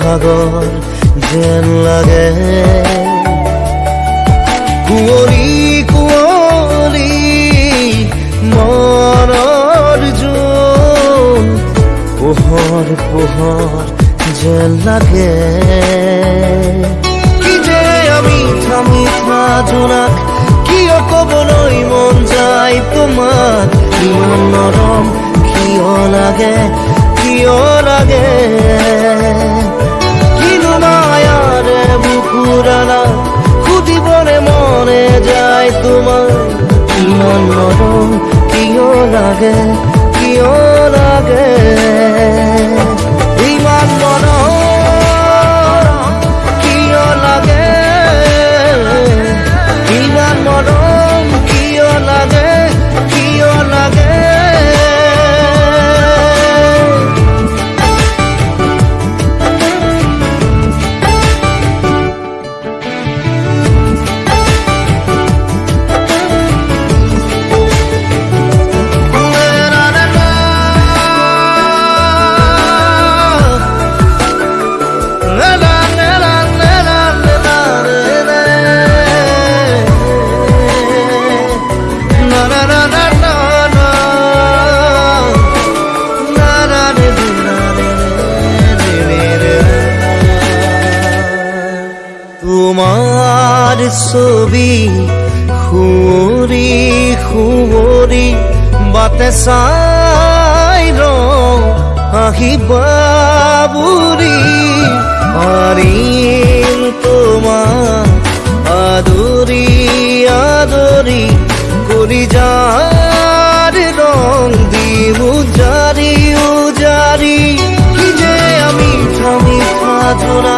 সাগর যেন লাগে। কুঁৱৰী কুঁৱৰী মনৰ জোন পোহৰ পোহৰ যেন লাগে। কি যে আমি থামি জোনাক কিয় ক'বলৈ মন যায় তোমাক ইমান নৰম কিয় লাগে কিয় লাগে। বুকুৰালা বলে মনে যায় তোমার। কি অন্যরম কিয় লাগে কিয় লাগে। ছবি খুঁৰি খুঁৱৰি বাটে চাই ৰওঁ আহিবা বুঢ়ী পাৰিম তোমাক, আদৰি আদৰি, কৰি যাৰ ৰং দি উজাৰি উজাৰি যে আমি থামি সাধনা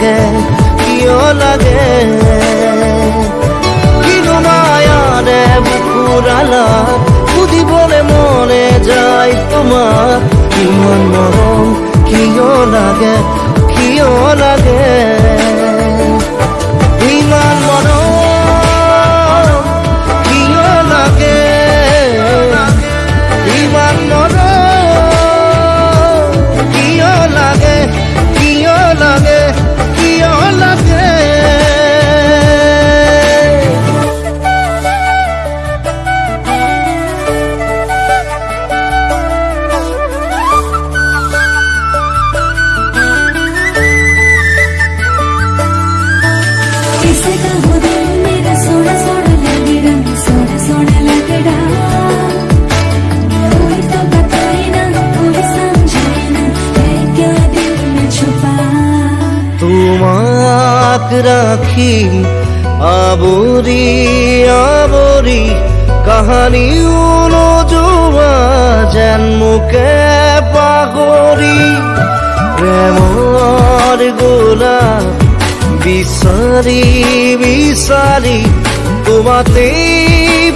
লাগে, কিয় লাগে? কিনো মায়াৰে বুকুৰালা বলে মনে যায় তোমাৰ কিমান মৰম কিয় লাগে কিয় লাগে? তোমাক রাখি, আবরি আবরি, কাহানি নোযোৱা যেন মোকে পাহৰি প্ৰেমৰ গোলাপ বিচাৰি বিচাৰি তোমাতেই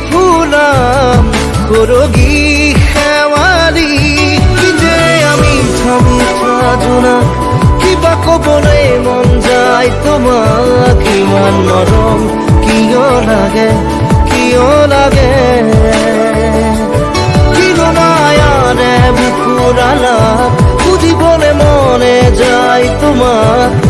ফুলাম সৰগী ক'বলৈ মন যায় তোমাক ইমান নরম কিয় লাগে কিয় লাগে? বুকুৰালা সুধিবলে মনে যায় তোমাক